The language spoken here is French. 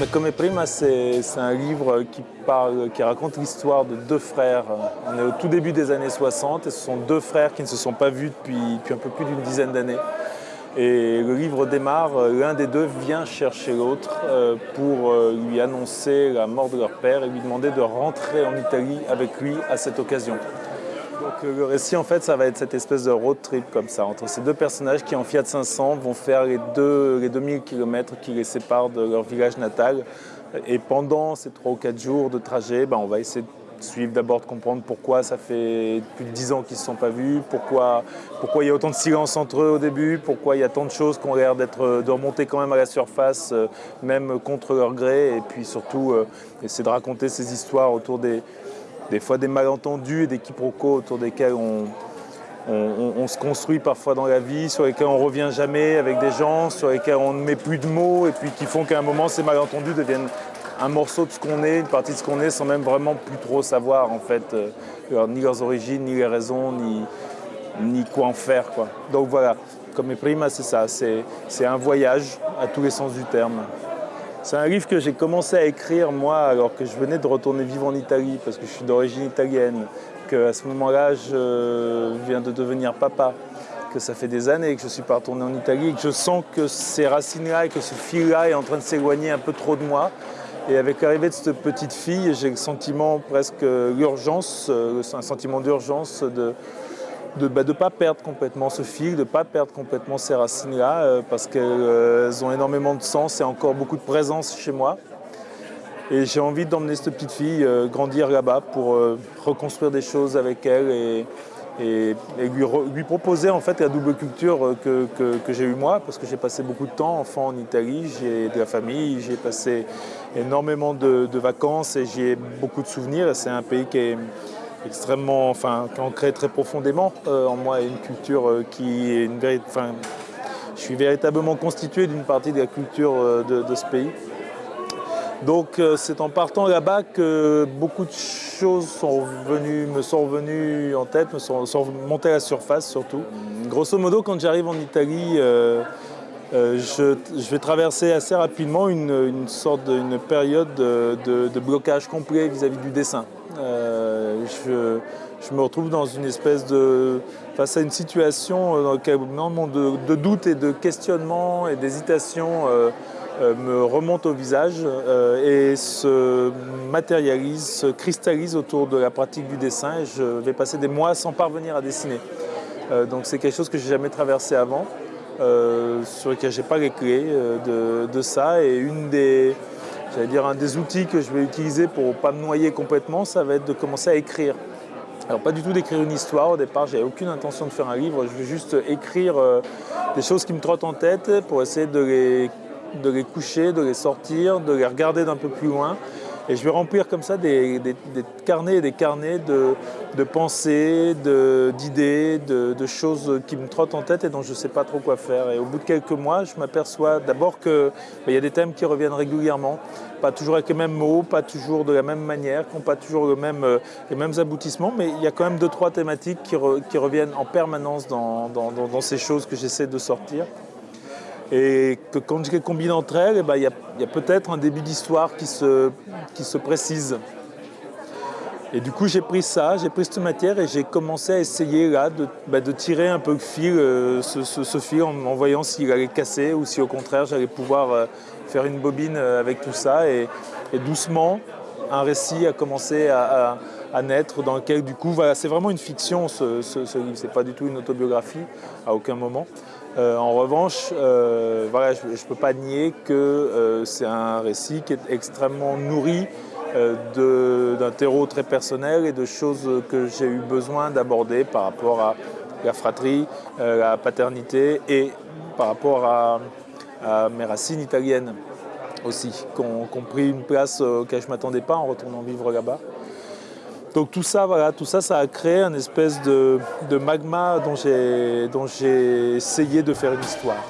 Mais Come Prima, c'est un livre qui, parle, qui raconte l'histoire de deux frères. On est au tout début des années 60 et ce sont deux frères qui ne se sont pas vus depuis, un peu plus d'une dizaine d'années. Et le livre démarre, l'un des deux vient chercher l'autre euh, pour euh, lui annoncer la mort de leur père et lui demander de rentrer en Italie avec lui à cette occasion. Donc euh, le récit, en fait, ça va être cette espèce de road trip comme ça, entre ces deux personnages qui, en Fiat 500, vont faire les, deux, les 2000 km qui les séparent de leur village natal. Et pendant ces 3 ou 4 jours de trajet, ben, on va essayer de suivre d'abord, de comprendre pourquoi ça fait plus de 10 ans qu'ils ne se sont pas vus, pourquoi, pourquoi il y a autant de silence entre eux au début, pourquoi il y a tant de choses qui ont l'air de remonter quand même à la surface, euh, même contre leur gré, et puis surtout euh, essayer de raconter ces histoires autour des, des fois des malentendus et des quiproquos autour desquels on, se construit parfois dans la vie, sur lesquels on revient jamais avec des gens, sur lesquels on ne met plus de mots et puis qui font qu'à un moment ces malentendus deviennent un morceau de ce qu'on est, une partie de ce qu'on est sans même vraiment plus trop savoir en fait euh, ni leurs origines, ni les raisons, ni, ni quoi en faire. Quoi. Donc voilà, comme prima c'est ça, c'est un voyage à tous les sens du terme. C'est un livre que j'ai commencé à écrire moi alors que je venais de retourner vivre en Italie parce que je suis d'origine italienne, qu'à ce moment-là je viens de devenir papa, que ça fait des années que je ne suis pas retourné en Italie que je sens que ces racines-là et que ce fil-là est en train de s'éloigner un peu trop de moi. Et avec l'arrivée de cette petite fille, j'ai le sentiment presque l'urgence, euh, un sentiment d'urgence de, de ne bah, pas perdre complètement ce fil, de ne pas perdre complètement ces racines-là, euh, parce qu'elles euh, ont énormément de sens et encore beaucoup de présence chez moi. Et j'ai envie d'emmener cette petite fille euh, grandir là-bas pour reconstruire des choses avec elle et, lui, proposer en fait la double culture que, j'ai eue moi, parce que j'ai passé beaucoup de temps enfant en Italie, j'ai de la famille, j'ai passé énormément de, de vacances et j'ai beaucoup de souvenirs. C'est un pays qui est extrêmement, enfin, qui ancré très profondément euh, en moi, une culture euh, qui est une véritable, enfin, je suis véritablement constitué d'une partie de la culture euh, de, ce pays. Donc c'est en partant là-bas que beaucoup de choses sont venues, me sont revenues en tête, me sont, montées à la surface surtout. Grosso modo, quand j'arrive en Italie, je, vais traverser assez rapidement une, sorte d'une période de, blocage complet vis-à-vis du dessin je, me retrouve dans une espèce de... face à une situation euh, dans laquelle de, de doutes et de questionnements et d'hésitations euh, euh, me remontent au visage et se matérialisent, se cristallisent autour de la pratique du dessin et je vais passer des mois sans parvenir à dessiner. donc c'est quelque chose que j'ai jamais traversé avant, sur lequel j'ai pas les clés de, de, ça et une des J'allais dire un des outils que je vais utiliser pour ne pas me noyer complètement, ça va être de commencer à écrire. Alors pas du tout d'écrire une histoire, au départ j'avais aucune intention de faire un livre, je veux juste écrire euh, des choses qui me trottent en tête pour essayer de les, de les coucher, de les sortir, de les regarder d'un peu plus loin et je vais remplir comme ça des, carnets et des carnets de, pensées, d'idées, de, choses qui me trottent en tête et dont je ne sais pas trop quoi faire. Et au bout de quelques mois, je m'aperçois d'abord qu'il ben, y a des thèmes qui reviennent régulièrement, pas toujours avec les mêmes mots, pas toujours de la même manière, qui n'ont pas toujours euh, les mêmes aboutissements, mais il y a quand même deux, trois thématiques qui, reviennent en permanence dans ces choses que j'essaie de sortir et que quand je les combine entre elles, eh ben, il y a, peut-être un début d'histoire qui se, précise. Et du coup, j'ai pris ça, j'ai pris cette matière et j'ai commencé à essayer là de, bah, tirer un peu le fil, euh, ce, fil en, voyant s'il allait casser ou si au contraire j'allais pouvoir euh, faire une bobine euh, avec tout ça. Et, doucement, un récit a commencé à, naître dans lequel du coup, c'est vraiment une fiction ce, ce livre, c'est pas du tout une autobiographie à aucun moment. Euh, en revanche, euh, je ne peux pas nier que euh, c'est un récit qui est extrêmement nourri d'un terreau très personnel et de choses que j'ai eu besoin d'aborder par rapport à la fratrie, la paternité et par rapport à, mes racines italiennes aussi, qui ont, pris une place auquel je ne m'attendais pas en retournant vivre là-bas. Donc tout ça, ça, ça a créé un espèce de, magma dont j'ai essayé de faire une histoire.